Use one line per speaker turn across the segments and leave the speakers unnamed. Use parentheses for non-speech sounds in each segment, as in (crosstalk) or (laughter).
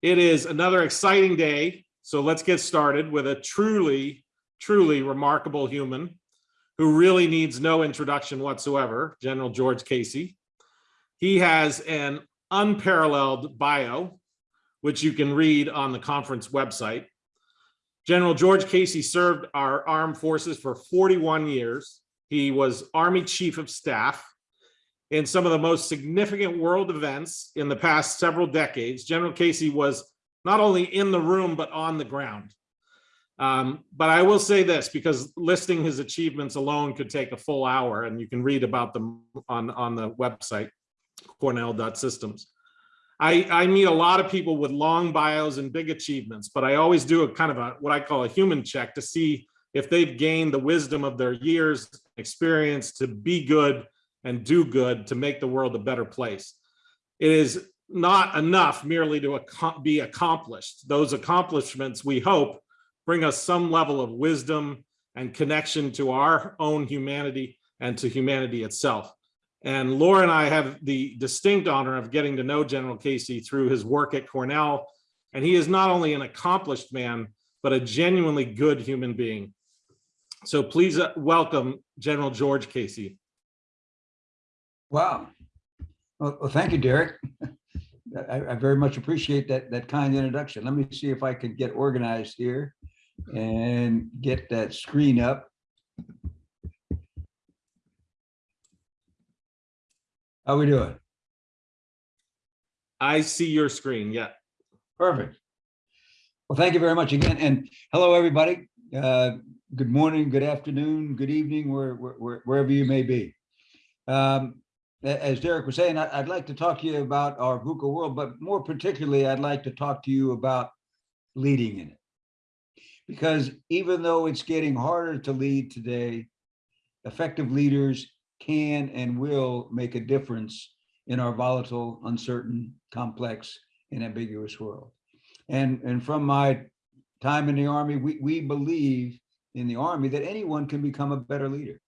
It is another exciting day. So let's get started with a truly, truly remarkable human who really needs no introduction whatsoever, General George Casey. He has an unparalleled bio, which you can read on the conference website. General George Casey served our armed forces for 41 years. He was Army Chief of Staff in some of the most significant world events in the past several decades. General Casey was not only in the room, but on the ground. Um, but I will say this, because listing his achievements alone could take a full hour, and you can read about them on, on the website, cornell.systems. I, I meet a lot of people with long bios and big achievements, but I always do a kind of a what I call a human check to see if they've gained the wisdom of their years experience to be good and do good to make the world a better place. It is not enough merely to be accomplished. Those accomplishments, we hope, bring us some level of wisdom and connection to our own humanity and to humanity itself. And Laura and I have the distinct honor of getting to know General Casey through his work at Cornell. And he is not only an accomplished man, but a genuinely good human being. So please uh, welcome General George Casey.
Wow. Well, well, thank you, Derek. I, I very much appreciate that, that kind introduction. Let me see if I can get organized here and get that screen up. How we doing?
I see your screen, yeah.
Perfect. Well, thank you very much again. And hello, everybody. Uh, good morning, good afternoon, good evening, where, where, wherever you may be. Um, as Derek was saying, I'd like to talk to you about our VUCA world, but more particularly, I'd like to talk to you about leading in it. Because even though it's getting harder to lead today, effective leaders can and will make a difference in our volatile, uncertain, complex, and ambiguous world. And, and from my time in the Army, we, we believe in the Army that anyone can become a better leader.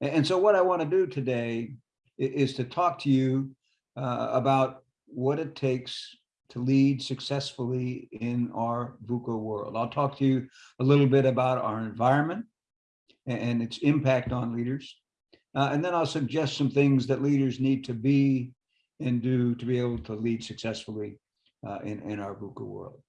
And so what I want to do today is to talk to you uh, about what it takes to lead successfully in our VUCA world. I'll talk to you a little bit about our environment and its impact on leaders. Uh, and then I'll suggest some things that leaders need to be and do to be able to lead successfully uh, in, in our VUCA world.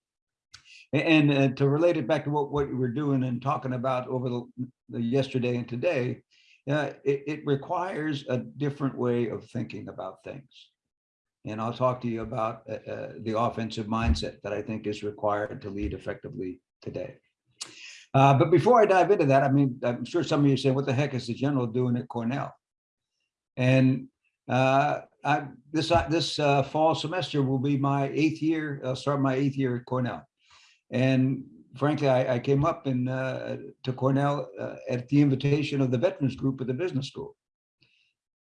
And, and uh, to relate it back to what, what we're doing and talking about over the, the yesterday and today, uh, it, it requires a different way of thinking about things. And I'll talk to you about uh, uh, the offensive mindset that I think is required to lead effectively today. Uh, but before I dive into that, I mean, I'm sure some of you say, what the heck is the general doing at Cornell? And uh, I, this uh, this fall semester will be my eighth year, I'll start my eighth year at Cornell. And frankly, I, I came up in, uh, to Cornell uh, at the invitation of the Veterans Group at the business school.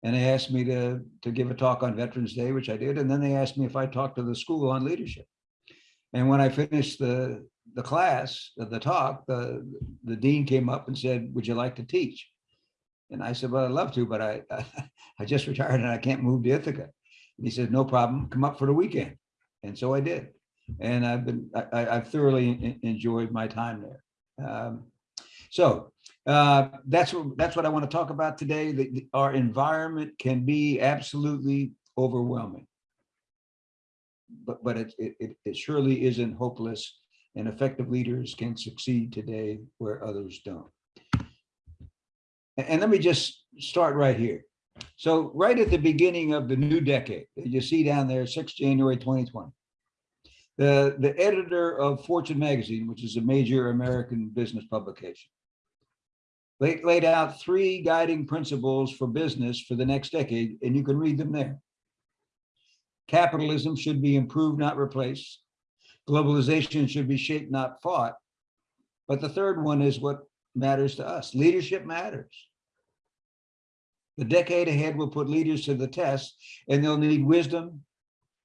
And they asked me to, to give a talk on Veterans Day, which I did. And then they asked me if I talked to the school on leadership. And when I finished the, the class, the talk, the, the dean came up and said, would you like to teach? And I said, well, I'd love to, but I, (laughs) I just retired and I can't move to Ithaca. And he said, no problem, come up for the weekend. And so I did and I've been I, have thoroughly enjoyed my time there. Um, so uh, that's what that's what I want to talk about today. The, our environment can be absolutely overwhelming, but but it, it it surely isn't hopeless, and effective leaders can succeed today where others don't. And, and let me just start right here. So right at the beginning of the new decade, you see down there, 6 January 2020 the, editor of Fortune magazine, which is a major American business publication, laid out three guiding principles for business for the next decade, and you can read them there. Capitalism should be improved, not replaced. Globalization should be shaped, not fought. But the third one is what matters to us. Leadership matters. The decade ahead will put leaders to the test, and they'll need wisdom,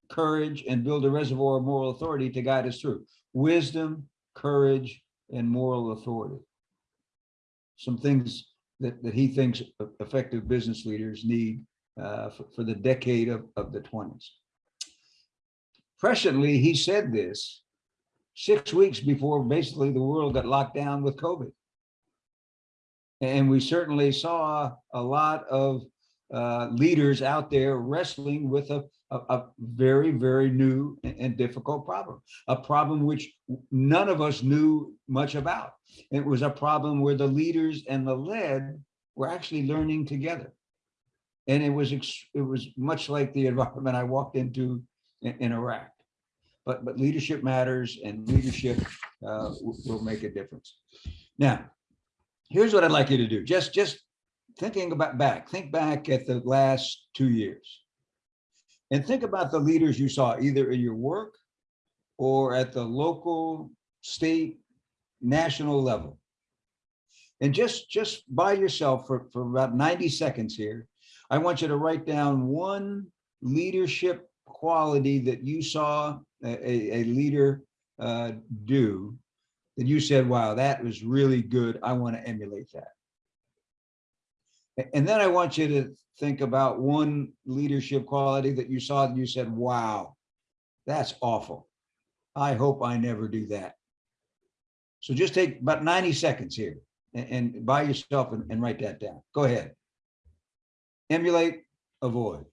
courage, and build a reservoir of moral authority to guide us through. Wisdom, courage, and moral authority. Some things that, that he thinks effective business leaders need uh, for, for, the decade of, of the 20s. presciently, he said this six weeks before basically the world got locked down with COVID. And we certainly saw a lot of uh, leaders out there wrestling with a, a, a very, very new and- and difficult problem, a problem which none of us knew much about. It was a problem where the leaders and the led were actually learning together. And it was, it was much like the (laughs) environment I walked into in, in Iraq. But, but leadership matters and leadership uh, will, will make a difference. Now, here's what I'd like you to do. Just, just thinking about back, think back at the last two years. And think about the leaders you saw either in your work or at the local, state, national level. And just, just by yourself for, for about 90 seconds here, I want you to write down one leadership quality that you saw a, a, leader uh, do that you said, wow, that was really good. I want to emulate that. And then I want you to think about one leadership quality that you saw that you said, wow, that's awful. I hope I never do that. So just take about 90 seconds here and, and by yourself and, and write that down. Go ahead. Emulate, avoid.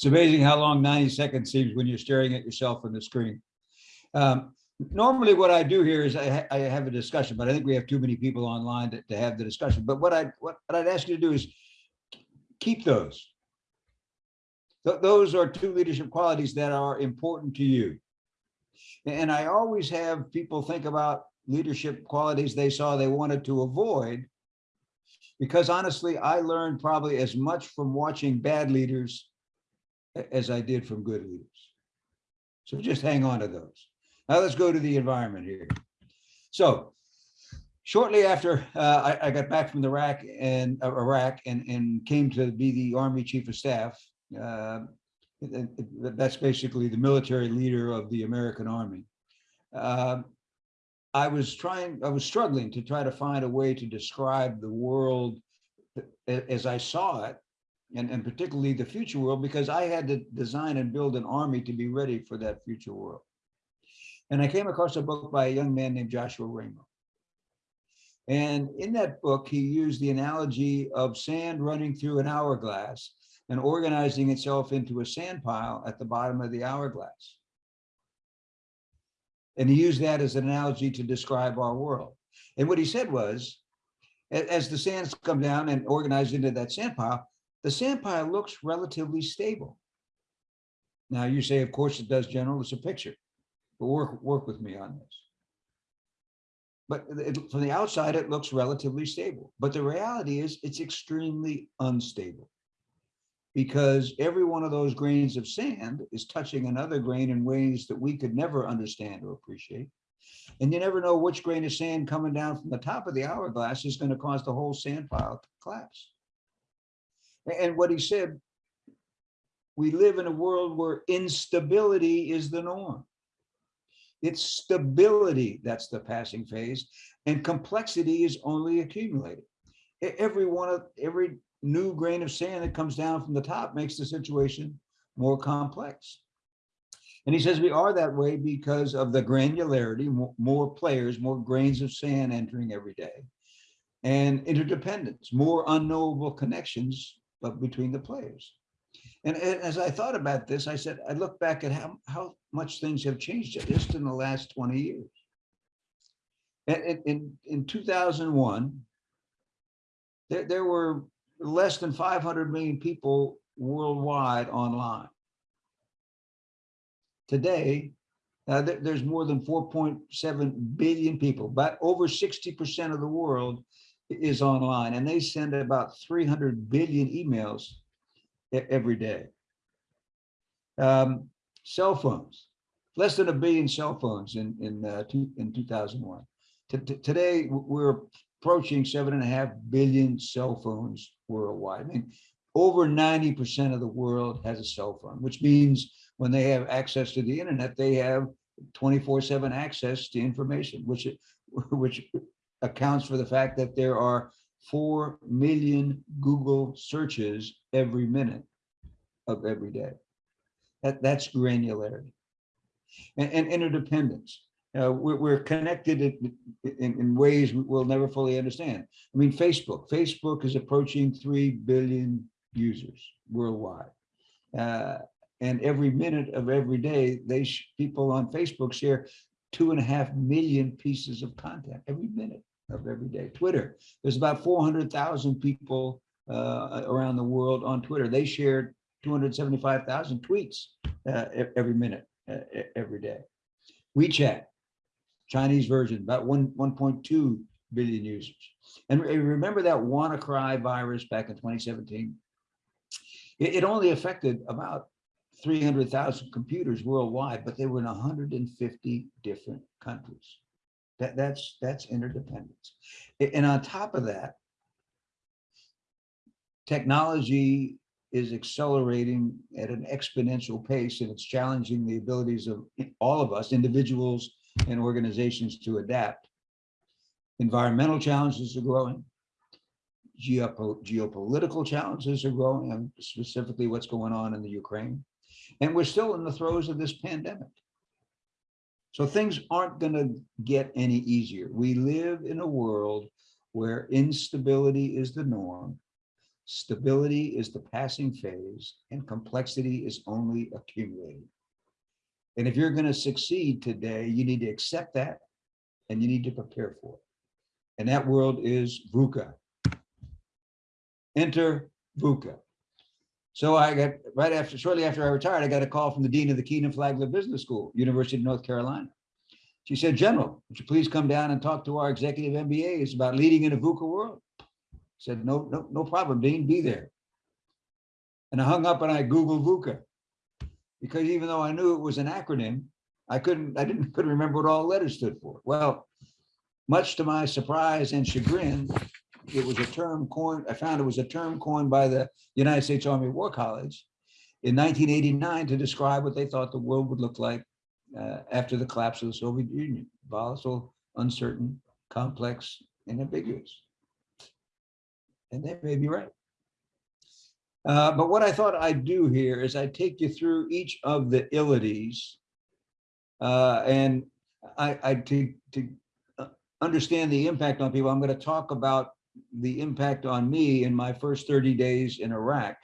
It's amazing how long 90 seconds seems when you're staring at yourself on the screen. Um, Normally, what I do here is I, ha- I have a discussion, but I think we have too many people online to, to have the discussion. But what I, what what I'd ask you to do is keep those. Th- Those are two leadership qualities that are important to you. And I always have people think about leadership qualities they saw they wanted to avoid. Because honestly, I learned probably as much from watching bad leaders as I did from good leaders. So just hang on to those. Now let's go to the environment here. So shortly after uh, I, I got back from Iraq and uh, Iraq and, and came to be the Army Chief of Staff, uh, that's basically the military leader of the American Army. Um, I was trying, I was struggling to try to find a way to describe the world as I saw it and, and particularly the future world, because I had to design and build an army to be ready for that future world. And I came across a book by a young man named Joshua Ramo. And in that book, he used the analogy of sand running through an hourglass and organizing itself into a sand pile at the bottom of the hourglass. And he used that as an analogy to describe our world. And what he said was, as the sands come down and organize into that sand pile, the sand pile looks relatively stable. Now you say, of course it does, General, it's a picture, but work, work with me on this. But it, from the outside, it looks relatively stable, but the reality is it's extremely unstable. Because every one of those grains of sand is touching another grain in ways that we could never understand or appreciate. And you never know which grain of sand coming down from the top of the hourglass is going to cause the whole sand pile to collapse. And what he said, we live in a world where instability is the norm. It's stability that's the passing phase, and complexity is only accumulated. Every one of, every new grain of sand that comes down from the top makes the situation more complex. And he says we are that way because of the granularity, more players, more grains of sand entering every day. And interdependence, more unknowable connections but between the players. And a- as I thought about this, I said, I look back at how, how much things have changed just in the last 20 years. In, in- in, in 2001, there, there were less than 500 million people worldwide online. Today, uh, there- there's more than 4.7 billion people, but over 60% of the world is online and they send about 300 billion emails every day. Um, cell phones, less than a billion cell phones in, in, uh, two, in 2001. T- t- Today, we're approaching seven and a half billion cell phones worldwide. I mean, over 90% of the world has a cell phone, which means when they have access to the internet, they have 24 seven access to information, which, which accounts for the fact that there are 4 million Google searches every minute of every day. That, that's granularity. And, and interdependence. Uh, we're, we're connected in, in, in ways we- we'll never fully understand. I mean, Facebook, Facebook is approaching 3 billion users worldwide. Uh, and every minute of every day, they, people on Facebook share two and a half million pieces of content every minute of every day. Twitter, there's about 400,000 people uh, around the world on Twitter. They shared 275,000 tweets uh, every minute, uh, every day. WeChat, Chinese version, about one, 1.2 billion users. And remember that WannaCry virus back in 2017? It, it only affected about 300,000 computers worldwide, but they were in 150 different countries. That, that's, that's interdependence. And on top of that, technology is accelerating at an exponential pace and it's challenging the abilities of all of us, individuals and organizations to adapt. Environmental challenges are growing. Geopo- Geopolitical challenges are growing, and specifically what's going on in the Ukraine. And we're still in the throes of this pandemic. So things aren't going to get any easier. We live in a world where instability is the norm Stability is the passing phase and complexity is only accumulating. And if you're going to succeed today, you need to accept that and you need to prepare for it. And that world is VUCA. Enter VUCA. So I got, right after, shortly after I retired, I got a call from the Dean of the Kenan Flagler Business School, University of North Carolina. She said, General, would you please come down and talk to our executive MBAs about leading in a VUCA world? I Said, no, no, no problem, Dean, be there. And I hung up and I Googled VUCA. Because even though I knew it was an acronym, I couldn't, I didn't, couldn't remember what all letters stood for. Well, much to my surprise and chagrin, it was a term coined, I found it was a term coined by the United States Army War College in 1989 to describe what they thought the world would look like uh, after the collapse of the Soviet Union, volatile, uncertain, complex, and ambiguous and they may be right. Uh, but what I thought I'd do here is I'd take you through each of the illities. Uh, and I, I to, to uh, understand the impact on people, I'm going to talk about the impact on me in my first 30 days in Iraq,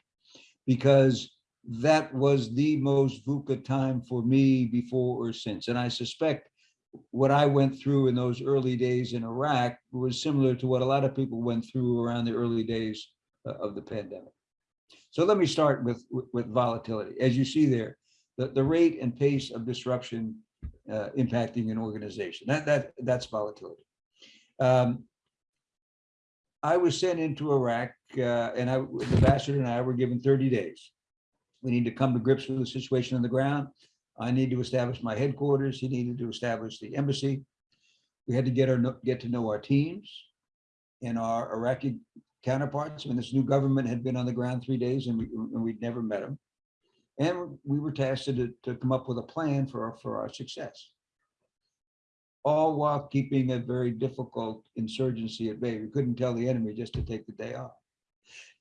because that was the most VUCA time for me before or since. And I suspect what I went through in those early days in Iraq was similar to what a lot of people went through around the early days uh, of the pandemic. So let me start with, with, volatility. As you see there, the, the rate and pace of disruption uh, impacting an organization, that, that, that's volatility. Um, I was sent into Iraq uh, and I, the ambassador and I were given 30 days. We need to come to grips with the situation on the ground. I need to establish my headquarters. He needed to establish the embassy. We had to get our, get to know our teams and our Iraqi counterparts. When this new government had been on the ground three days and we, and we'd never met them. And we were tasked to, to come up with a plan for, our- for our success. All while keeping a very difficult insurgency at bay. We couldn't tell the enemy just to take the day off.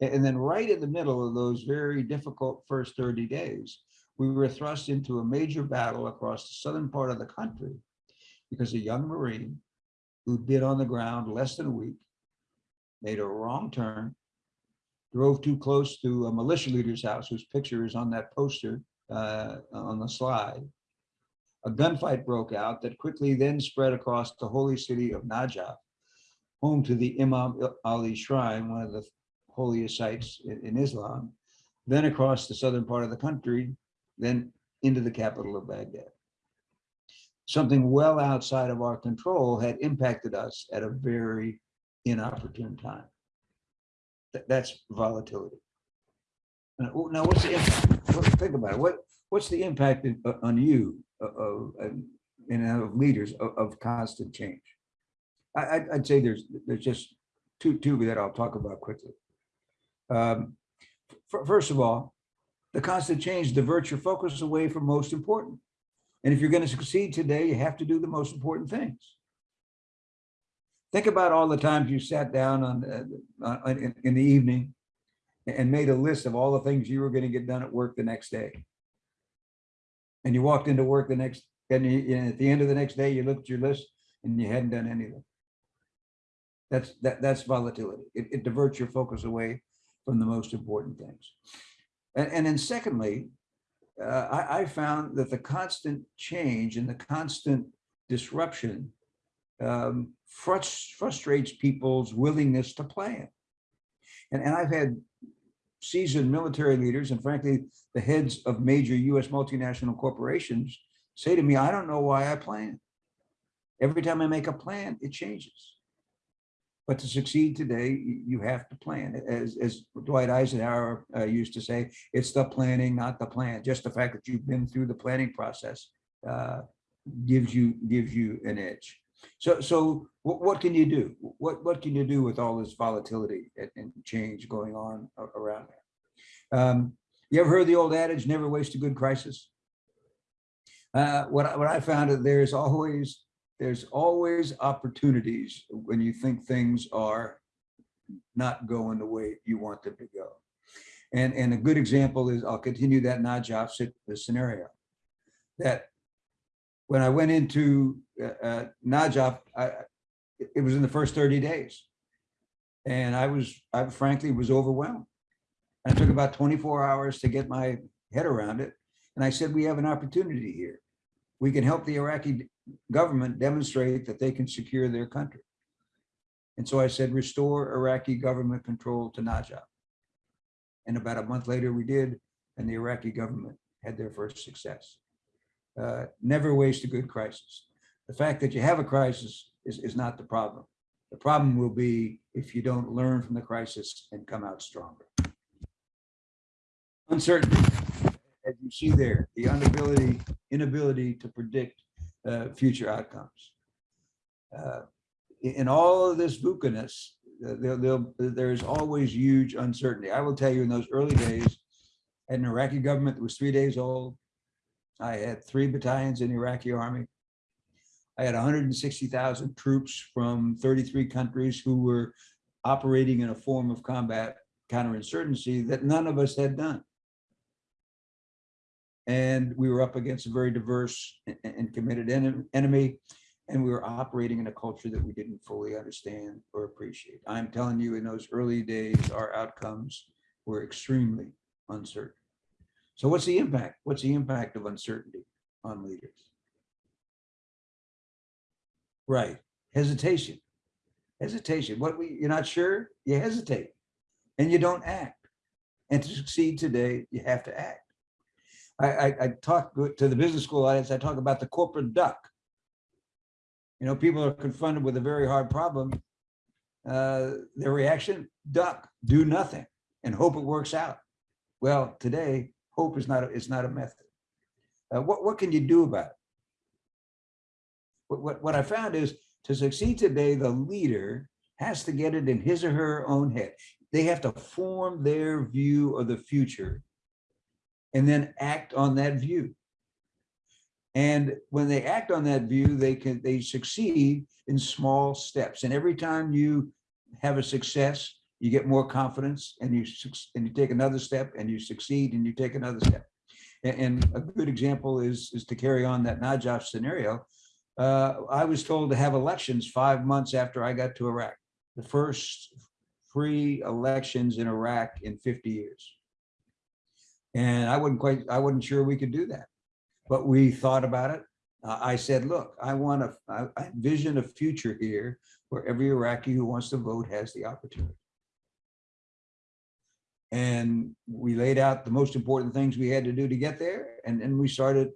And then right in the middle of those very difficult first 30 days, we were thrust into a major battle across the southern part of the country because a young Marine who'd been on the ground less than a week made a wrong turn, drove too close to a militia leader's house whose picture is on that poster uh, on the slide. A gunfight broke out that quickly then spread across the holy city of Najaf, home to the Imam Ali Shrine, one of the holiest sites in, Islam, then across the southern part of the country, then into the capital of Baghdad. Something well outside of our control had impacted us at a very inopportune time. That- that's volatility. Now, what's the impact? Think about it. What, what's the impact in- uh, on you of, of, and of leaders of, of constant change? I, I'd, I'd say there's, there's just two, two that I'll talk about quickly. Um, First of all, the constant change diverts your focus away from most important. And if you're going to succeed today, you have to do the most important things. Think about all the times you sat down on, uh, uh, in, in the evening and made a list of all the things you were going to get done at work the next day. And you walked into work the next, and you- and at the end of the next day, you looked at your list and you hadn't done anything. That's, that, that's volatility. It, it diverts your focus away from the most important things. And, and then secondly, uh, I, I found that the constant change and the constant disruption um, frus- frustrates people's willingness to plan. And, and I've had seasoned military leaders and frankly, the heads of major US multinational corporations say to me, I don't know why I plan. Every time I make a plan, it changes. But to succeed today, you, have to plan. As, as Dwight Eisenhower uh, used to say, it's the planning, not the plan. Just the fact that you've been through the planning process uh, gives you gives you an edge. So, so what, can you do? What, what can you do with all this volatility and, change going on around there? Um, you ever heard the old adage, never waste a good crisis? Uh, what, I- what I found is there's always, there's always opportunities when you think things are not going the way you want them to go. And, and a good example is, I'll continue that Najaf scenario. That when I went into uh, uh, Najaf, I, it was in the first 30 days. And I was, I frankly was overwhelmed. And it took about 24 hours to get my head around it. And I said, we have an opportunity here. We can help the Iraqi government demonstrate that they can secure their country. And so I said, restore Iraqi government control to Najaf. And about a month later, we did, and the Iraqi government had their first success. Uh, Never waste a good crisis. The fact that you have a crisis is, is not the problem. The problem will be if you don't learn from the crisis and come out stronger. Uncertainty, as you see there, the inability, inability to predict uh, future outcomes. Uh, in all of this VUCA-ness, uh, there, there's always huge uncertainty. I will tell you in those early days, an Iraqi government that was three days old. I had three battalions in the Iraqi army. I had 160,000 troops from 33 countries who were operating in a form of combat counterinsurgency that none of us had done. And we were up against a very diverse and committed enem- enemy. And we were operating in a culture that we didn't fully understand or appreciate. I'm telling you, in those early days, our outcomes were extremely uncertain. So what's the impact? What's the impact of uncertainty on leaders? Right, hesitation. Hesitation. What we, you're not sure, you hesitate and you don't act. And to succeed today, you have to act. I, I, I talk to the business school audience, I talk about the corporate duck. You know, people are confronted with a very hard problem. Uh, their reaction, duck, do nothing and hope it works out. Well, today, hope is not, a- is not a method. Uh, what, what can you do about it? What, what, what I found is to succeed today, the leader has to get it in his or her own head. They have to form their view of the future and then act on that view. And when they act on that view, they can, they succeed in small steps. And every time you have a success, you get more confidence and you, and you take another step and you succeed and you take another step. A- And, a good example is, is to carry on that Najaf scenario. Uh, I was told to have elections five months after I got to Iraq. The first free elections in Iraq in 50 years. And I wasn't quite, I wasn't sure we could do that. But we thought about it. Uh, I said, look, I want to, I envision a future here where every Iraqi who wants to vote has the opportunity. And we laid out the most important things we had to do to get there, and then we started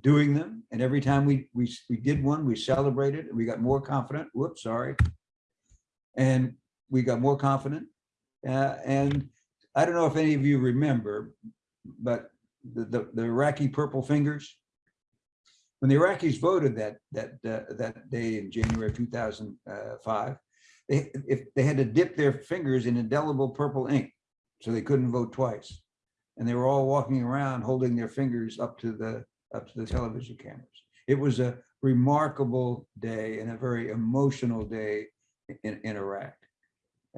doing them. And every time we, we, we did one, we celebrated, and we got more confident. Whoops, sorry. And we got more confident. Uh, and I don't know if any of you remember, but the, the, the Iraqi purple fingers. When the Iraqis voted that, that, uh, that day in January 2005, they, if they had to dip their fingers in indelible purple ink, so they couldn't vote twice. And they were all walking around holding their fingers up to the, up to the television cameras. It was a remarkable day and a very emotional day in, in Iraq.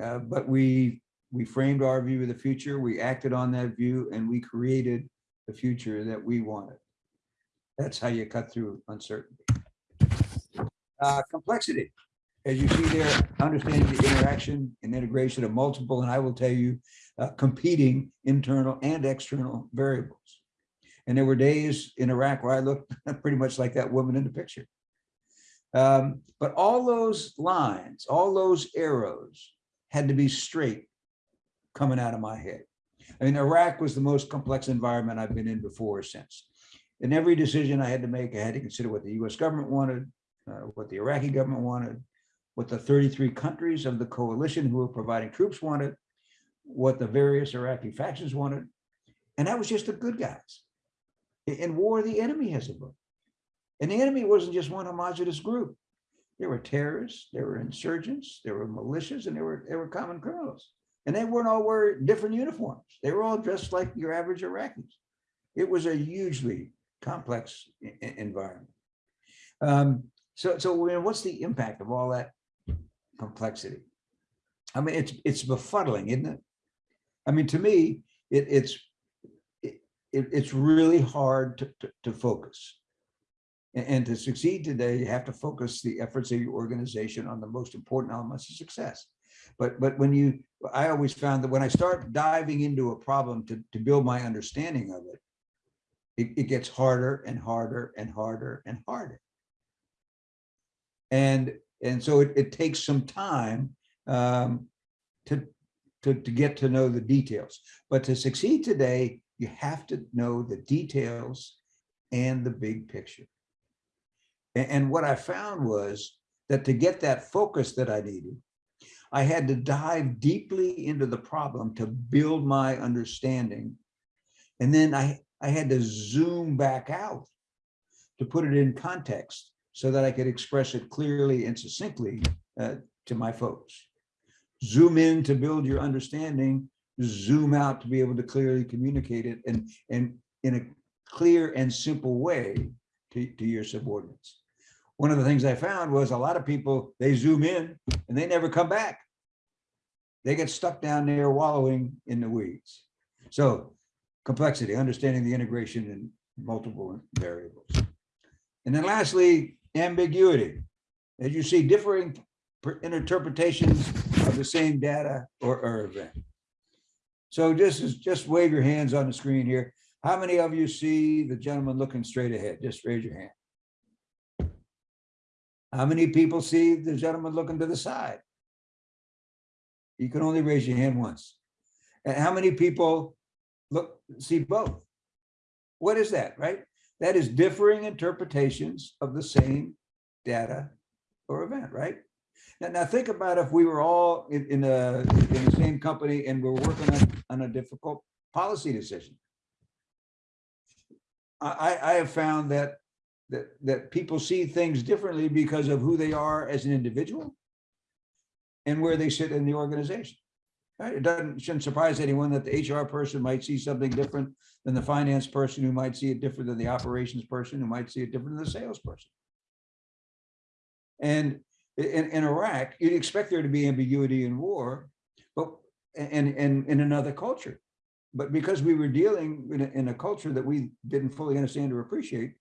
Uh, but we, we framed our view of the future, we acted on that view, and we created the future that we wanted. That's how you cut through uncertainty. Uh, complexity. As you see there, understanding the interaction and integration of multiple, and I will tell you, uh, competing internal and external variables. And there were days in Iraq where I looked (laughs) pretty much like that woman in the picture. Um, but all those lines, all those arrows had to be straight coming out of my head. I mean, Iraq was the most complex environment I've been in before or since. In every decision I had to make, I had to consider what the US government wanted, uh, what the Iraqi government wanted, what the 33 countries of the coalition who were providing troops wanted, what the various Iraqi factions wanted. And that was just the good guys. In- war, the enemy has a vote. And the enemy wasn't just one homogenous group. There were terrorists, there were insurgents, there were militias, and there were, there were common criminals. And they weren't all wearing different uniforms. They were all dressed like your average Iraqis. It was a hugely complex environment. Um, so, so what's the impact of all that complexity? I mean, it's, it's befuddling, isn't it? I mean, to me, it, it's, it, it- it's really hard to, to, to focus. A- And, to succeed today, you have to focus the efforts of your organization on the most important elements of success. But, but when you, I always found that when I start diving into a problem to, to build my understanding of it, it, it gets harder and harder and harder and harder. And, and so it, it takes some time um, to, to, to get to know the details. But to succeed today, you have to know the details and the big picture. A- And, what I found was that to get that focus that I needed, I had to dive deeply into the problem to build my understanding. And then I, I had to zoom back out to put it in context so that I could express it clearly and succinctly uh, to my folks. Zoom in to build your understanding, zoom out to be able to clearly communicate it and, and in a clear and simple way to, to your subordinates. One of the things I found was a lot of people, they zoom in and they never come back. They get stuck down there wallowing in the weeds. So complexity, understanding the integration in multiple variables. And then lastly, ambiguity. As you see, differing interpretations of the same data or, or event. So just just wave your hands on the screen here. How many of you see the gentleman looking straight ahead? Just raise your hand. How many people see the gentleman looking to the side? You can only raise your hand once. And how many people look, see both? What is that, right? That is differing interpretations of the same data or event, right? Now, now think about if we were all in, in a, in the same company and we're working on, on a difficult policy decision. I, I- have found that, that, that people see things differently because of who they are as an individual and where they sit in the organization. It doesn't, shouldn't surprise anyone that the HR person might see something different than the finance person who might see it different than the operations person who might see it different than the salesperson. And in, in Iraq, you'd expect there to be ambiguity in war, but, and, and in another culture. But because we were dealing in a, in a culture that we didn't fully understand or appreciate,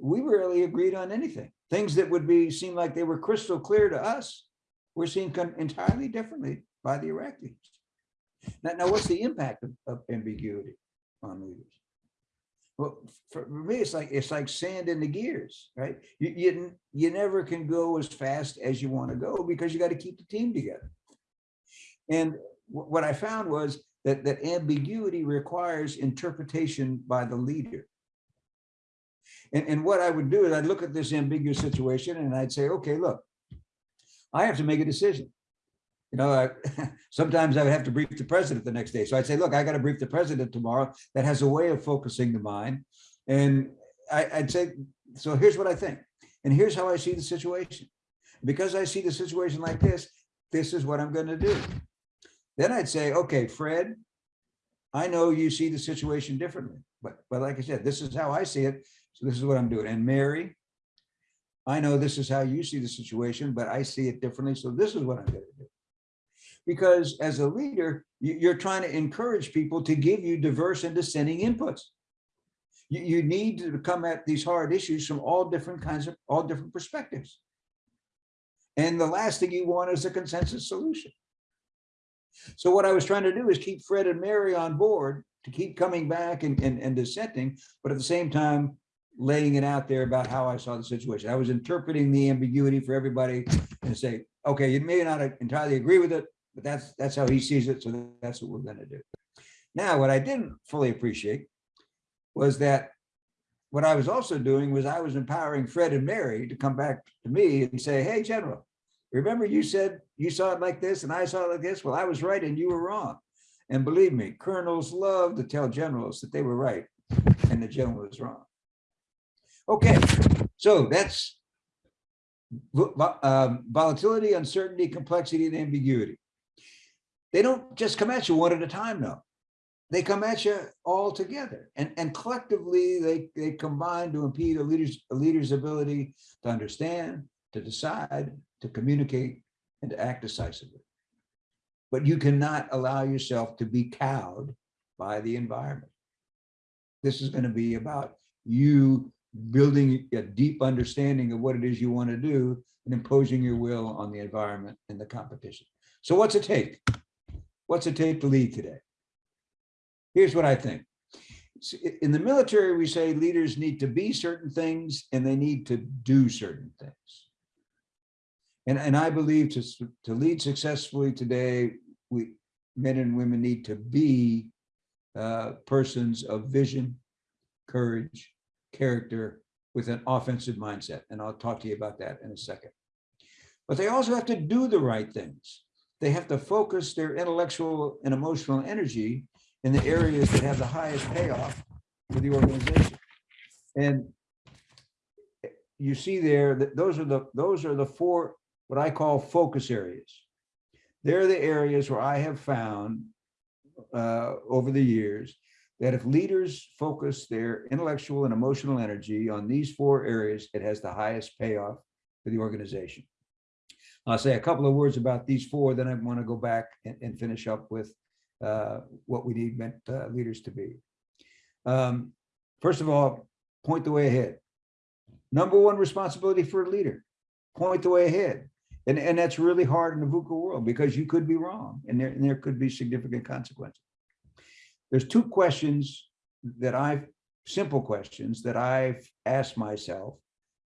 we rarely agreed on anything. Things that would be, seem like they were crystal clear to us, were seen entirely differently by the Iraqis. Now, now what's the impact of, of ambiguity on leaders? Well, for me, it's like, it's like sand in the gears, right? You, you, you never can go as fast as you want to go because you got to keep the team together. And what I found was that, that ambiguity requires interpretation by the leader. And, and what I would do is I'd look at this ambiguous situation and I'd say, okay, look, I have to make a decision. You know, I, (laughs) sometimes I would have to brief the president the next day. So I'd say, look, I got to brief the president tomorrow that has a way of focusing the mind. And I, I'd say, so here's what I think. And here's how I see the situation. Because I see the situation like this, this is what I'm going to do. Then I'd say, okay, Fred, I know you see the situation differently, but, but like I said, this is how I see it. So this is what I'm doing. And Mary, I know this is how you see the situation, but I see it differently. So this is what I'm going to do. Because as a leader, you- you're trying to encourage people to give you diverse and dissenting inputs. You, you need to come at these hard issues from all different kinds of, all different perspectives. And the last thing you want is a consensus solution. So what I was trying to do is keep Fred and Mary on board to keep coming back and, and, and dissenting, but at the same time, laying it out there about how I saw the situation. I was interpreting the ambiguity for everybody and say, okay, you may not entirely agree with it, but that's, that's how he sees it. So that's what we're gonna do. Now, what I didn't fully appreciate was that what I was also doing was I was empowering Fred and Mary to come back to me and say, hey, General, remember you said you saw it like this and I saw it like this? Well, I was right and you were wrong. And believe me, colonels love to tell generals that they were right and the general was wrong. Okay, so that's um, volatility, uncertainty, complexity, and ambiguity. They don't just come at you one at a time, though. They come at you all together, and and collectively they they combine to impede a leader's a leader's ability to understand, to decide, to communicate, and to act decisively. But you cannot allow yourself to be cowed by the environment. This is going to be about you building a deep understanding of what it is you want to do and imposing your will on the environment and the competition. So what's it take? What's it take to lead today? Here's what I think. In the military, we say leaders need to be certain things and they need to do certain things. And, and I believe to, to lead successfully today, we, men and women need to be uh, persons of vision, courage, character with an offensive mindset. And I'll talk to you about that in a second. But they also have to do the right things. They have to focus their intellectual and emotional energy in the areas that have the highest payoff for the organization. And you see there that those are the, those are the four, what I call focus areas. They're the areas where I have found uh, over the years that if leaders focus their intellectual and emotional energy on these four areas, it has the highest payoff for the organization. I'll say a couple of words about these four, then I want to go back and, and finish up with uh, what we need meant uh, leaders to be. Um, First of all, point the way ahead. Number one responsibility for a leader, point the way ahead. And, and that's really hard in the VUCA world because you could be wrong and there, and there could be significant consequences. There's two questions that I've, simple questions that I've asked myself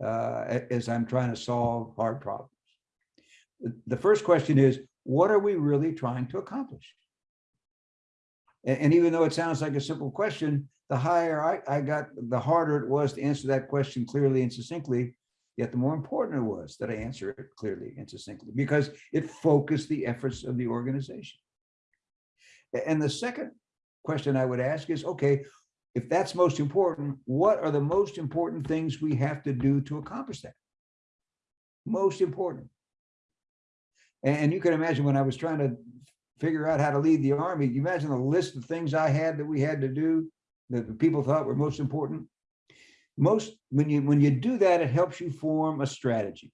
uh, as I'm trying to solve hard problems. The- first question is, what are we really trying to accomplish? And, and even though it sounds like a simple question, the higher I, I got, the harder it was to answer that question clearly and succinctly. Yet the more important it was that I answer it clearly and succinctly because it focused the efforts of the organization. And the second question I would ask is, okay, if that's most important, what are the most important things we have to do to accomplish that? Most important. And you can imagine when I was trying to figure out how to lead the army, you imagine the list of things I had that we had to do that the people thought were most important. Most, when you, when you do that, it helps you form a strategy.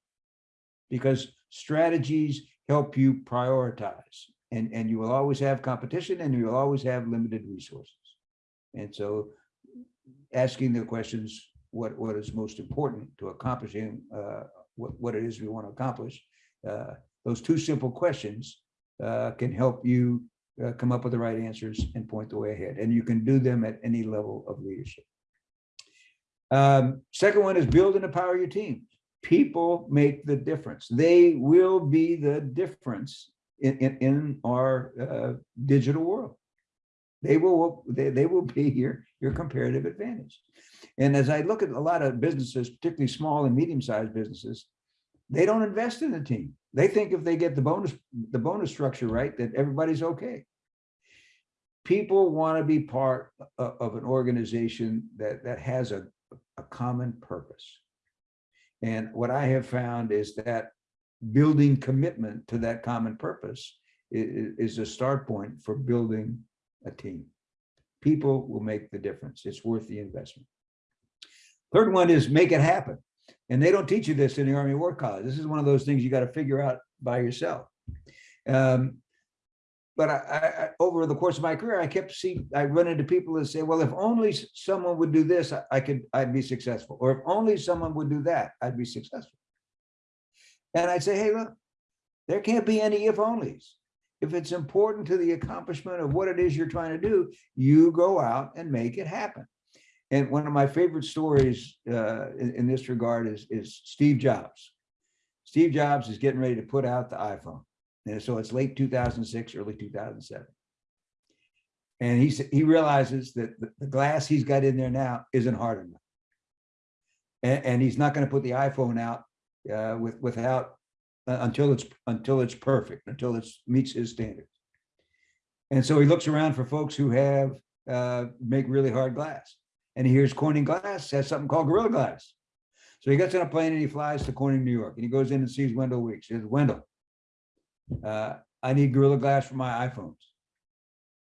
Because strategies help you prioritize and, and you will always have competition and you will always have limited resources. And so asking the questions, what, what is most important to accomplishing uh, what, what it is we want to accomplish, uh, those two simple questions uh, can help you uh, come up with the right answers and point the way ahead. And you can do them at any level of leadership. Um, second one is build and empower your team. People make the difference. They will be the difference in, in, in our uh, digital world. They will, they, they will be your, your comparative advantage. And as I look at a lot of businesses, particularly small and medium-sized businesses, they don't invest in the team. They think if they get the bonus, the bonus structure right, that everybody's okay. People want to be part of, an organization that, that has a, a common purpose. And what I have found is that building commitment to that common purpose is, is a start point for building a team. People will make the difference. It's worth the investment. Third one is make it happen. And they don't teach you this in the Army War College. This is one of those things you got to figure out by yourself. Um, but I, I, over the course of my career, I kept seeing, I run into people that say, well, if only someone would do this, I- I could, I'd be successful. Or if only someone would do that, I'd be successful. And I'd say, hey, look, there can't be any if onlys. If it's important to the accomplishment of what it is you're trying to do, you go out and make it happen. And one of my favorite stories uh, in, in this regard is, is Steve Jobs. Steve Jobs is getting ready to put out the iPhone. And so it's late 2006, early 2007. And he, he realizes that the, glass he's got in there now isn't hard enough. And, and he's not going to put the iPhone out uh, with, without, uh, until it's, until it's perfect, until it meets his standards. And so he looks around for folks who have, uh, make really hard glass. And he hears Corning Glass has something called Gorilla Glass. So he gets on a plane and he flies to Corning, New York, and he goes in and sees Wendell Weeks. He says, Wendell, uh, I need Gorilla Glass for my iPhones.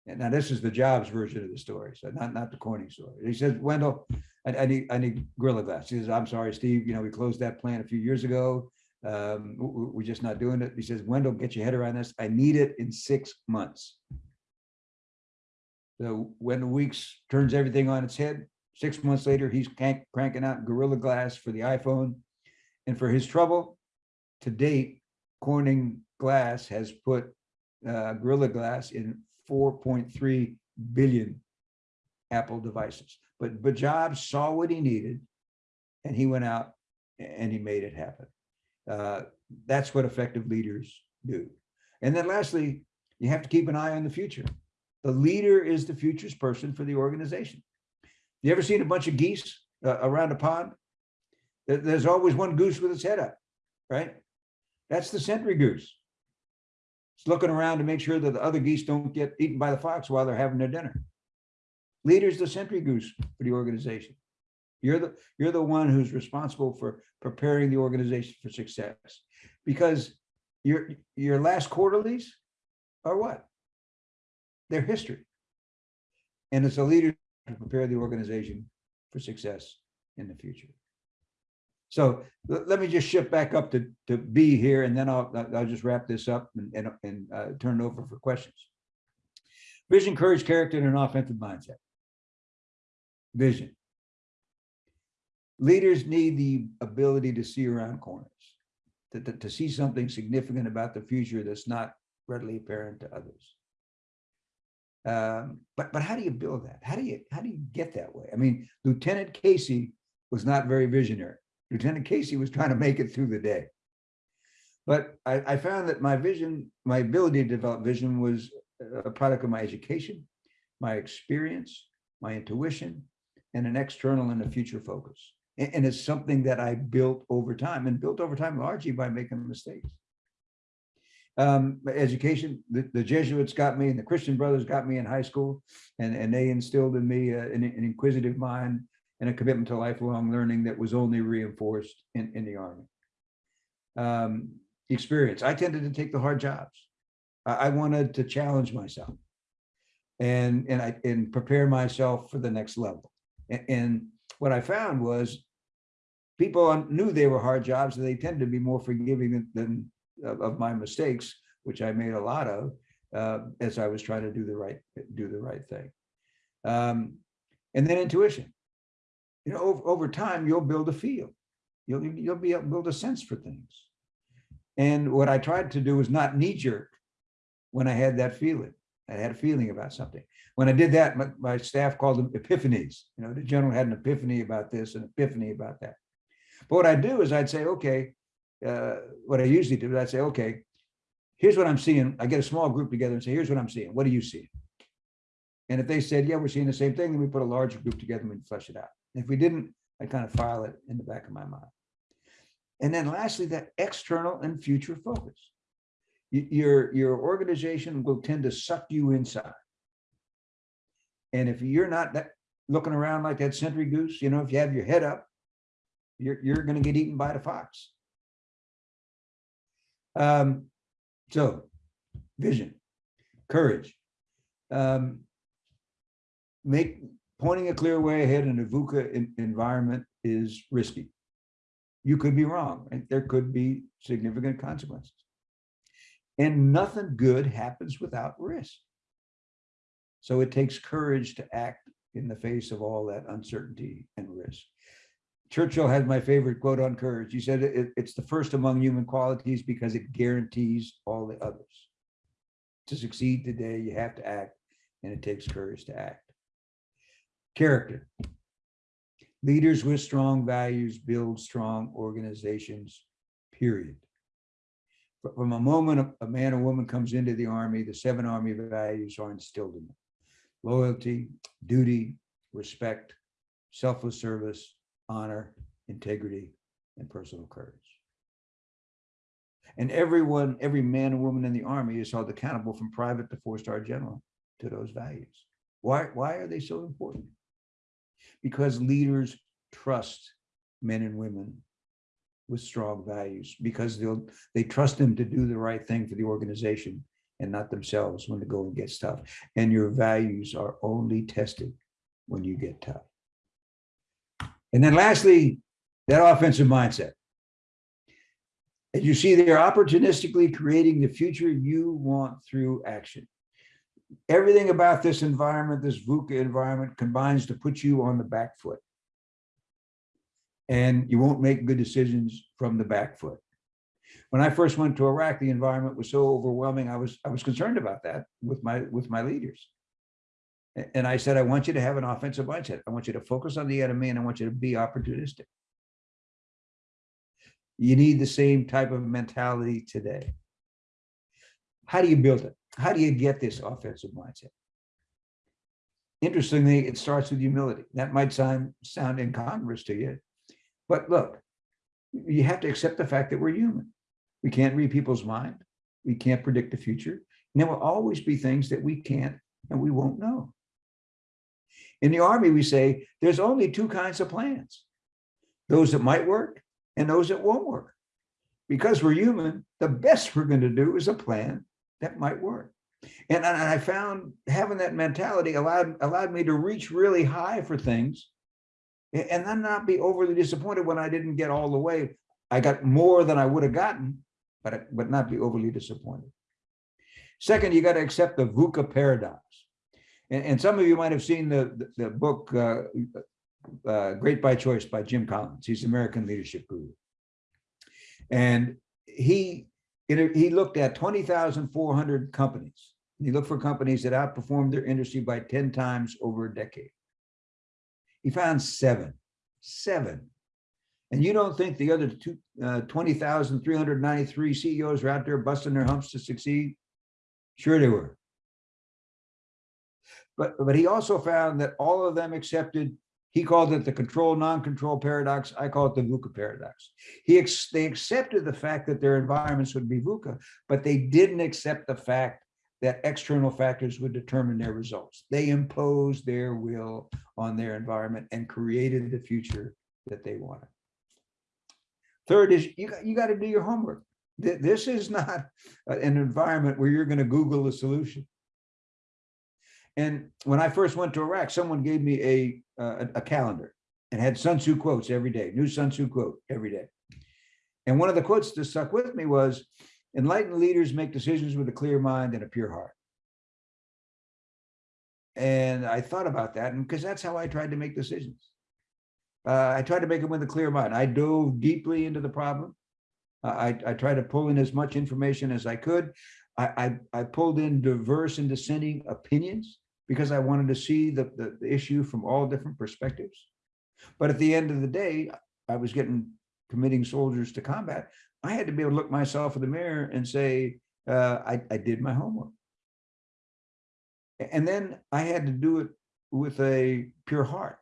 And now this is the Jobs version of the story, so not, not the Corning story. He says, Wendell, I, I need, I need Gorilla Glass. He says, I'm sorry, Steve, you know, we closed that plant a few years ago. Um, we- we- we're just not doing it. He says, Wendell, get your head around this. I need it in six months. So when the Weeks turns everything on its head, six months later, he's crank- cranking out Gorilla Glass for the iPhone. And for his trouble, to date, Corning Glass has put uh, Gorilla Glass in 4.3 billion Apple devices. But, but Jobs saw what he needed and he went out and he made it happen. Uh, That's what effective leaders do. And then lastly, you have to keep an eye on the future. The leader is the future's person for the organization. You ever seen a bunch of geese uh, around a pond? There's always one goose with its head up, right? That's the sentry goose. It's looking around to make sure that the other geese don't get eaten by the fox while they're having their dinner. Leader's the sentry goose for the organization. You're the, you're the one who's responsible for preparing the organization for success. Because your, your last quarterlies are what? They're history. And as a leader to prepare the organization for success in the future. So let, me just shift back up to, to B here, and then I'll, I'll- I'll just wrap this up and, and, and uh, turn it over for questions. Vision, courage, character, and an offensive mindset. Vision. Leaders need the ability to see around corners, to, to, to see something significant about the future that's not readily apparent to others. Um, but, but how do you build that? How do you, how do you get that way? I mean, Lieutenant Casey was not very visionary. Lieutenant Casey was trying to make it through the day. But I, I found that my vision, my ability to develop vision was a product of my education, my experience, my intuition, and an external and a future focus. And, and it's something that I built over time and built over time largely by making mistakes. Um, education, the, the Jesuits got me and the Christian brothers got me in high school and, and they instilled in me uh, an, an inquisitive mind and a commitment to lifelong learning that was only reinforced in, in the army. Um, experience, I tended to take the hard jobs. I, I wanted to challenge myself and, and I, and prepare myself for the next level. A- And, what I found was people knew they were hard jobs, and they tended to be more forgiving than, than of, of my mistakes, which I made a lot of, uh, as I was trying to do the right, do the right thing. Um, and then intuition. You know, over, over time, you'll build a feel. You'll, you'll be able to build a sense for things. And what I tried to do was not knee jerk, when I had that feeling. I had a feeling about something. When I did that, my, my staff called them epiphanies. You know, the general had an epiphany about this, an epiphany about that. But what I'd do is I'd say, okay, uh, what I usually do is I'd say, okay, here's what I'm seeing. I get a small group together and say, here's what I'm seeing. What do you see? And if they said, yeah, we're seeing the same thing, then we put a larger group together and we flesh it out. If we didn't, I kind of file it in the back of my mind. And then lastly, that external and future focus. Your, your organization will tend to suck you inside. And if you're not that, looking around like that sentry goose, you know, if you have your head up, you're, you're gonna get eaten by the fox. Um, so, vision, courage. Um, make, pointing a clear way ahead in a VUCA en- environment is risky. You could be wrong, and there could be significant consequences. And nothing good happens without risk. So it takes courage to act in the face of all that uncertainty and risk. Churchill had my favorite quote on courage. He said, "It- it's the first among human qualities because it guarantees all the others. To succeed today, you have to act, and it takes courage to act. Character. Leaders with strong values build strong organizations, period. From a moment a man or woman comes into the army, the seven army values are instilled in them. Loyalty, duty, respect, selfless service, honor, integrity, and personal courage. And everyone, every man and woman in the army is held accountable from private to four-star general to those values. Why, why are they so important? Because leaders trust men and women with strong values, because they'll, they trust them to do the right thing for the organization and not themselves when the going gets tough. And your values are only tested when you get tough. And then lastly, that offensive mindset. As you see, they're opportunistically creating the future you want through action. Everything about this environment, this VUCA environment combines to put you on the back foot. And you won't make good decisions from the back foot. When I first went to Iraq, the environment was so overwhelming. I was, I was concerned about that with my, with my leaders. And I said, I want you to have an offensive mindset. I want you to focus on the enemy and I want you to be opportunistic. You need the same type of mentality today. How do you build it? How do you get this offensive mindset? Interestingly, it starts with humility. That might sound, sound incongruous to you. But look, you have to accept the fact that we're human. We can't read people's mind. We can't predict the future. And there will always be things that we can't and we won't know. In the army, we say there's only two kinds of plans. Those that might work and those that won't work. Because we're human, the best we're going to do is a plan that might work. And I found having that mentality allowed allowed me to reach really high for things and then not be overly disappointed when I didn't get all the way. I got more than I would have gotten, but but not be overly disappointed. Second, you got to accept the VUCA paradox. And, and some of you might have seen the, the, the book uh, uh, Great by Choice by Jim Collins. He's American leadership guru. And he, know, he looked at 20,400 companies. He looked for companies that outperformed their industry by 10 times over a decade. He found seven, seven. And you don't think the other two, uh, 20,393 CEOs were out there busting their humps to succeed? Sure they were. But, but he also found that all of them accepted, he called it the control, non-control paradox. I call it the VUCA paradox. He, ex- they accepted the fact that their environments would be VUCA, but they didn't accept the fact that external factors would determine their results. They imposed their will on their environment and created the future that they wanted. Third is you you got to do your homework. This is not uh, an environment where you're going to Google a solution. And when I first went to Iraq, someone gave me a, uh, a calendar and had Sun Tzu quotes every day, new Sun Tzu quote every day. And one of the quotes that stuck with me was, enlightened leaders make decisions with a clear mind and a pure heart. And I thought about that, and because that's how I tried to make decisions. Uh, I tried to make them with a clear mind. I dove deeply into the problem. Uh, I, I tried to pull in as much information as I could. I, I, I pulled in diverse and dissenting opinions because I wanted to see the, the, the issue from all different perspectives. But at the end of the day, I was getting committing soldiers to combat. I had to be able to look myself in the mirror and say, uh, I, I did my homework. And then I had to do it with a pure heart.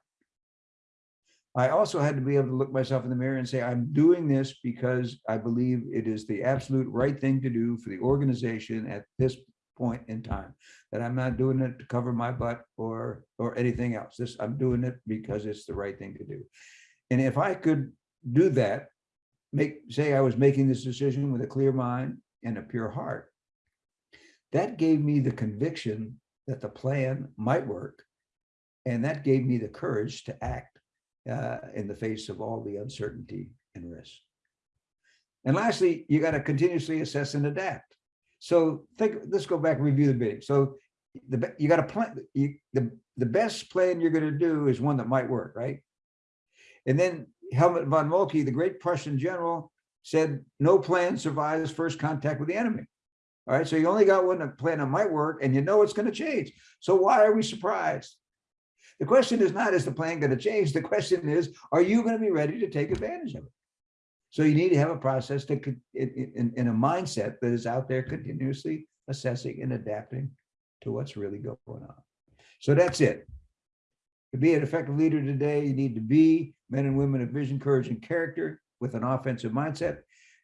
I also had to be able to look myself in the mirror and say, I'm doing this because I believe it is the absolute right thing to do for the organization at this point in time. That I'm not doing it to cover my butt or, or anything else. This, I'm doing it because it's the right thing to do. And if I could do that, make, say I was making this decision with a clear mind and a pure heart, that gave me the conviction that the plan might work. And that gave me the courage to act uh, in the face of all the uncertainty and risk. And lastly, you got to continuously assess and adapt. So think, let's go back and review the bidding. So the, you got to plan, you, the, the best plan you're going to do is one that might work, right? And then Helmut von Moltke, the great Prussian general, said, no plan survives first contact with the enemy. All right, so you only got one plan that might work and you know it's going to change. So why are we surprised? The question is not, is the plan going to change? The question is, are you going to be ready to take advantage of it? So you need to have a process that could, in, in, a mindset that is out there continuously assessing and adapting to what's really going on. So that's it. To be an effective leader today, you need to be men and women of vision, courage, and character with an offensive mindset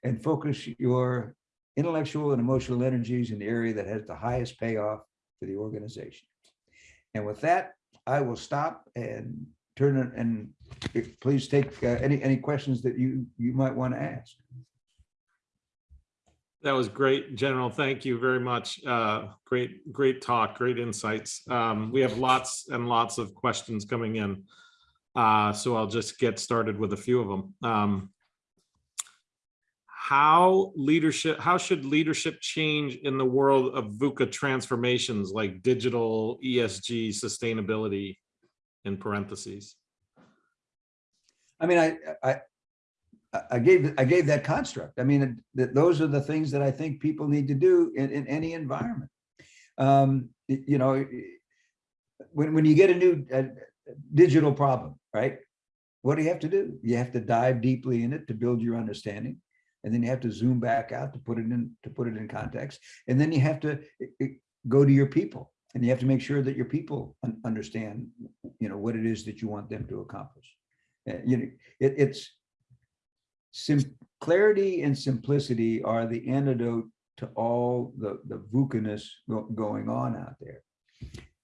and focus your intellectual and emotional energies in the area that has the highest payoff for the organization. And with that, I will stop and turn it and if- please take uh, any, any questions that you, you might want to ask.
That was great, General. Thank you very much. Uh, Great, great talk, great insights. Um, We have lots and lots of questions coming in. Uh, So I'll just get started with a few of them. Um, How leadership, how should leadership change in the world of VUCA transformations like digital ESG sustainability in parentheses?
I mean, I, I, I- gave, I gave that construct. I mean, that those are the things that I think people need to do in, in any environment. Um, you know, when, when you get a new uh, digital problem, right? What do you have to do? You have to dive deeply in it to build your understanding. And then you have to zoom back out to put it in, to put it in context. And then you have to go to your people and you have to make sure that your people un- understand, you know, what it is that you want them to accomplish. Uh, You know, it, it's sim, clarity and simplicity are the antidote to all the, the VUCA-ness go- going on out there.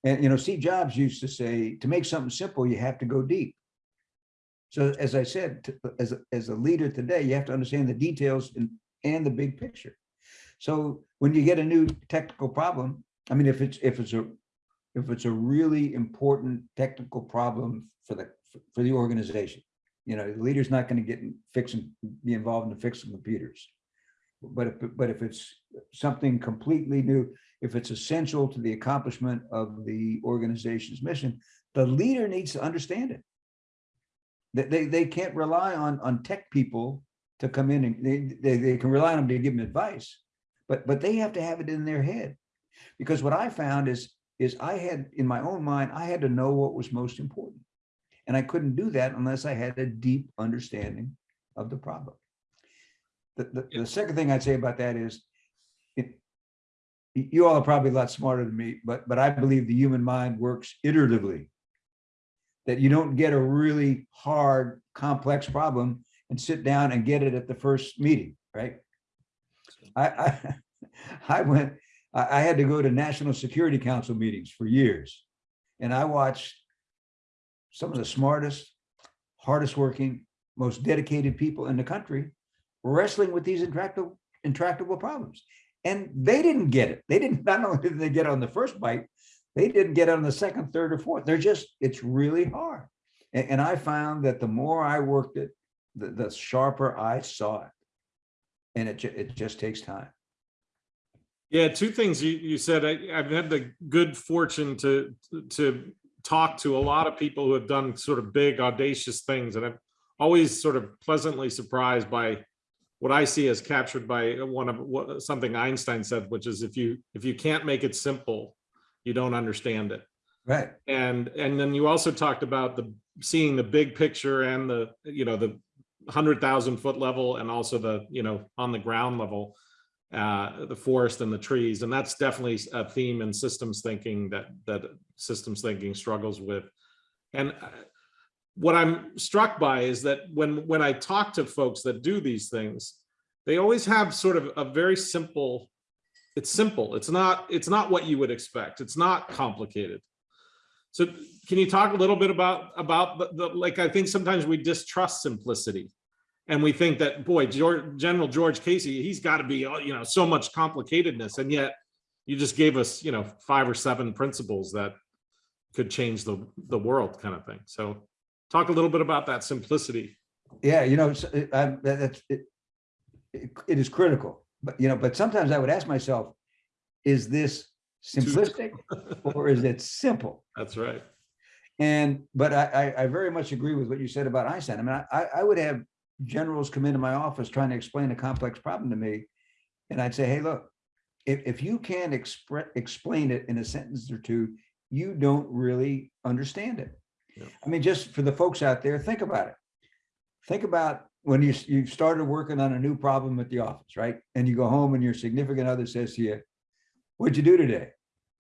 And, you know, Steve Jobs used to say, to make something simple, you have to go deep. So as I said, to- as, a- as a leader today, you have to understand the details and, and the big picture. So when you get a new technical problem, I mean, if it's, if it's a, if it's a really important technical problem for the, for the organization, you know, the leader's not going to get in fixing, be involved in fixing computers. But if, but if it's something completely new, if it's essential to the accomplishment of the organization's mission, the leader needs to understand it. That they, they can't rely on, on tech people to come in and they, they, they can rely on them to give them advice. But, but they have to have it in their head. Because what I found is, is I had, in my own mind, I had to know what was most important. And I couldn't do that unless I had a deep understanding of the problem. The, the, the second thing I'd say about that is, it, you all are probably a lot smarter than me, but, but I believe the human mind works iteratively. That you don't get a really hard, complex problem and sit down and get it at the first meeting, right? I, I, (laughs) I went, I, I had to go to National Security Council meetings for years. And I watched some of the smartest, hardest working, most dedicated people in the country wrestling with these intractable, intractable problems. And they didn't get it. They didn't, (laughs) not only did they get on the first bite, they didn't get on the second, third, or fourth. They're just, it's really hard. And, and I found that the more I worked it, the, the sharper I saw it. And it, it just takes time.
Yeah, two things you, you said. I, I've had the good fortune to, to talk to a lot of people who have done sort of big audacious things and I'm always sort of pleasantly surprised by what I see as captured by one of what, something Einstein said, which is if you, if you can't make it simple, you don't understand it.
Right.
And, and then you also talked about the, seeing the big picture and the, you know, the hundred thousand foot level and also the, you know, on the ground level, uh, the forest and the trees. And that's definitely a theme in systems thinking that, that systems thinking struggles with. And uh, what I'm struck by is that when, when I talk to folks that do these things, they always have sort of a very simple, it's simple. It's not, it's not what you would expect. It's not complicated. So can you talk a little bit about, about the, the, like, I think sometimes we distrust simplicity. And we think that, boy, George, General George Casey, he's got to be, uh, you know, so much complicatedness. And yet you just gave us, you know, five or seven principles that could change the, the world kind of thing. So talk a little bit about that simplicity.
Yeah, you know, I- that's, it, it it is critical, but, you know, but sometimes I would ask myself, is this simplistic or is it simple?
That's right.
And, but I, I, I very much agree with what you said about Einstein. I mean, I, I would have generals come into my office trying to explain a complex problem to me. And I'd say, hey, look, if, if you can't express, explain it in a sentence or two, you don't really understand it.
Yeah.
I mean, just for the folks out there, think about it. Think about when you, you've started working on a new problem at the office, right? And you go home and your significant other says to you, what'd you do today?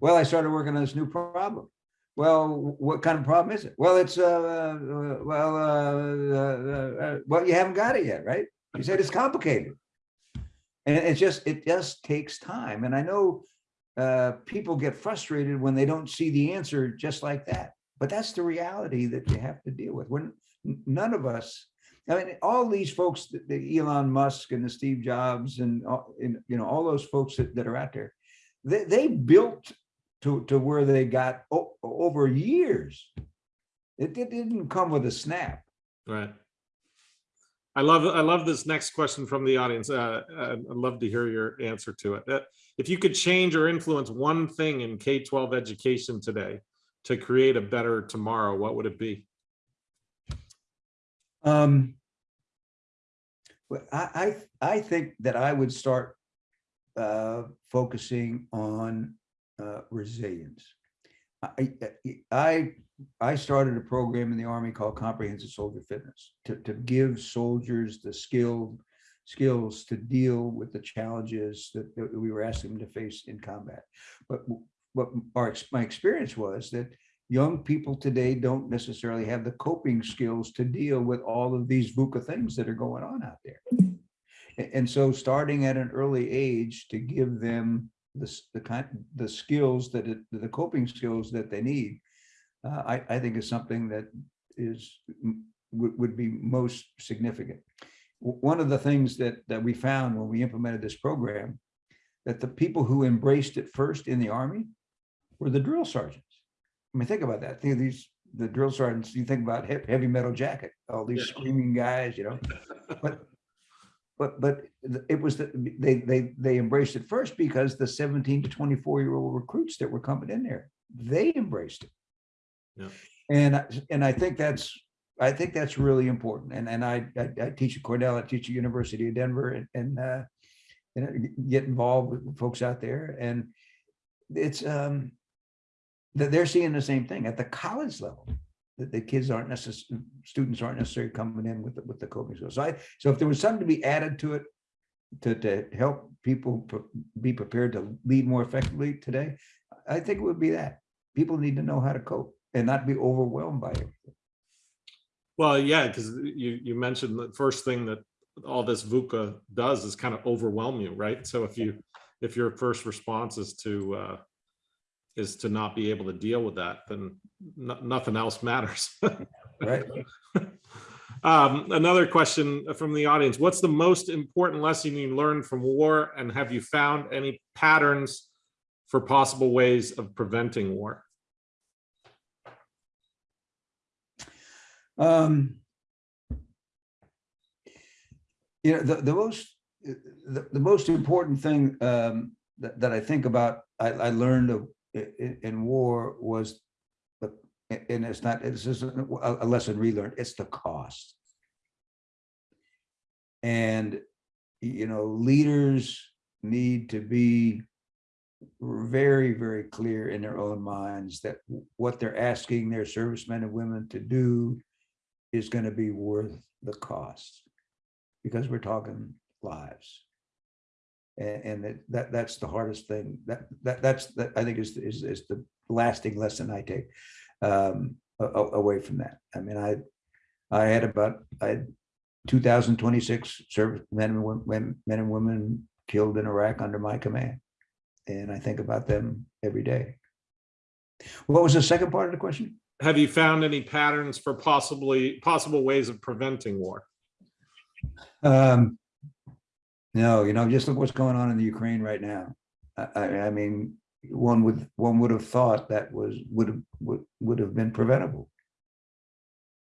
Well, I started working on this new problem. Well, what kind of problem is it? Well, it's, uh, uh, well, uh, uh, uh, well, you haven't got it yet, right? You said it's complicated. And it's just, it just takes time. And I know uh, people get frustrated when they don't see the answer just like that. But that's the reality that you have to deal with. When none of us, I mean, all these folks, the- the Elon Musk and the Steve Jobs and, and, you know, all those folks that, that are out there, they, they built to, to where they got over years. It, it didn't come with a snap.
Right. I love, I love this next question from the audience. Uh, uh, I'd love to hear your answer to it. Uh, If you could change or influence one thing in K-12 education today to create a better tomorrow, what would it be?
Um, well, I, I, I think that I would start uh, focusing on uh, resilience. I, I, I started a program in the Army called Comprehensive Soldier Fitness to, to give soldiers the skill, skills to deal with the challenges that, that we were asking them to face in combat. But what our, my experience was that young people today don't necessarily have the coping skills to deal with all of these VUCA things that are going on out there. And so starting at an early age to give them the, the kind, the skills that, it- the coping skills that they need, uh, I, I think is something that is, would, would be most significant. One of the things that, that we found when we implemented this program, that the people who embraced it first in the Army were the drill sergeants. I mean, think about that. Think of these, the drill sergeants, you think about heavy metal jacket, all these
Yeah.
screaming guys, you know, but, but, but it was, the they, they, they embraced it first because the seventeen to twenty-four year old recruits that were coming in there, they embraced it.
Yeah.
And, I- and I think that's, I think that's really important. And, and I, I, I teach at Cornell, I teach at University of Denver and, and, uh, you know, get involved with folks out there and it's, um, that they're seeing the same thing at the college level. That the kids aren't necessarily, students aren't necessarily coming in with, the with the coping skills. So I, so if there was something to be added to it. To, to help people be prepared to lead more effectively today, I think it would be that. People need to know how to cope and not be overwhelmed by it.
Well, yeah, because you, you mentioned the first thing that all this VUCA does is kind of overwhelm you, right? So if you, if your first response is to, uh, is to not be able to deal with that, then nothing else matters. (laughs)
Right?
Um, another question from the audience, what's the most important lesson you learned from war and have you found any patterns for possible ways of preventing war?
Um. You know, the, the most, the, the most important thing um, that, that I think about, I, I learned of i- i- in war was. the and it's not, just a a lesson relearned, it's the cost. And you know, leaders need to be very, very clear in their own minds that what they're asking their servicemen and women to do is going to be worth the cost. Because we're talking lives. And, and that, that, that's the hardest thing. That, that, that's, that I think is, is, is the lasting lesson I take um, away from that. I mean, I, I had about, I had two thousand twenty-six service men and women, men and women killed in Iraq under my command. And I think about them every day. What was the second part of the question?
Have you found any patterns for possibly, possible ways of preventing war?
Um, no, you know, just look what's going on in the Ukraine right now. I, I, mean, one would, one would have thought that was, would have, would, would have been preventable.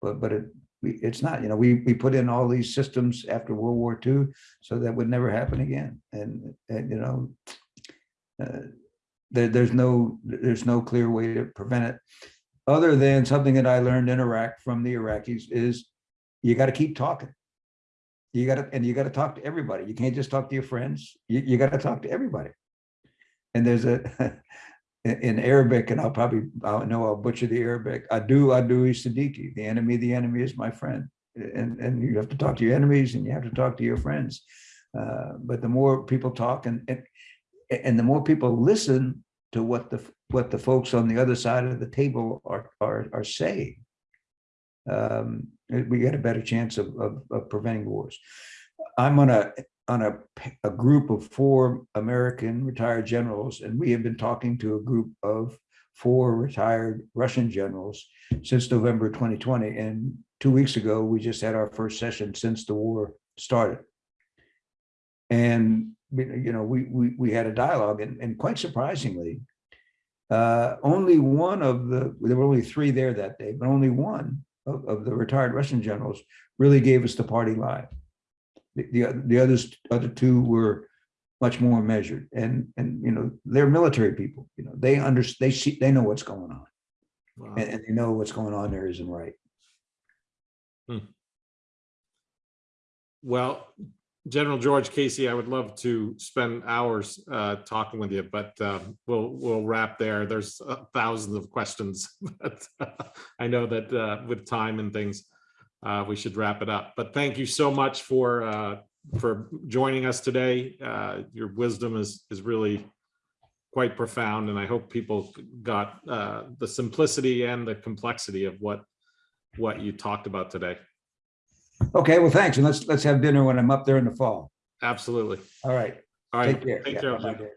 But, but it, it's not, you know, we, we put in all these systems after World War II, so that would never happen again. And, and, you know, uh, there, there's no, there's no clear way to prevent it. Other than something that I learned in Iraq from the Iraqis is you got to keep talking. You gotta, and you gotta talk to everybody. You can't just talk to your friends. You, you gotta talk to everybody. And there's a, (laughs) in Arabic, and I'll probably, I know I'll butcher the Arabic, adu, adu siddiqui, the enemy, the enemy is my friend. And, and you have to talk to your enemies and you have to talk to your friends. Uh, But the more people talk and, and, and the more people listen to what the, what the folks on the other side of the table are, are, are saying, um, we get a better chance of, of, of preventing wars. I'm on a, on a, a group of four American retired generals, and we have been talking to a group of four retired Russian generals since November 2020. And two weeks ago, we just had our first session since the war started. And, you know, we, we, we had a dialogue and, and quite surprisingly, uh, only one of the, there were only three there that day, but only one of, of the retired Russian generals really gave us the party line. The, the, the others, other two were much more measured and, and, you know, they're military people, you know, they under, they see, they know what's going on
Wow.
and, and they know what's going on there isn't right. Hmm.
Well, General George Casey, I would love to spend hours uh, talking with you, but um, we'll, we'll wrap there. There's uh, thousands of questions. (laughs) but uh, I know that uh, with time and things, uh, we should wrap it up. But thank you so much for, uh, for joining us today. Uh, Your wisdom is, is really quite profound, and I hope people got uh, the simplicity and the complexity of what, what you talked about today.
Okay, well, thanks. And let's, let's have dinner when I'm up there in the fall.
Absolutely.
All right.
All right.
Take care.
Take
Yeah,
care.
bye-bye,
Jim.
Dave.